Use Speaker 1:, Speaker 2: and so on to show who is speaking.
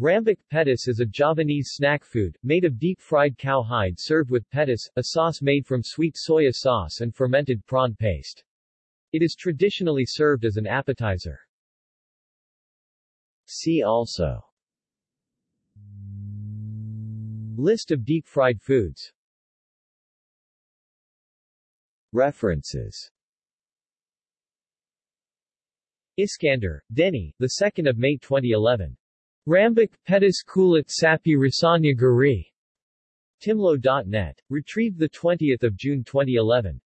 Speaker 1: Rambak petis is a Javanese snack food, made of deep-fried cow hide served with petis, a sauce made from sweet soya sauce and fermented prawn paste. It is traditionally served as an appetizer. See also List of deep-fried foods References Iskander, Denny, 2 May 2011. Rambak Petis Kulit Sapi Rasanya Gari. Timlo.net. Retrieved 20 June 2011.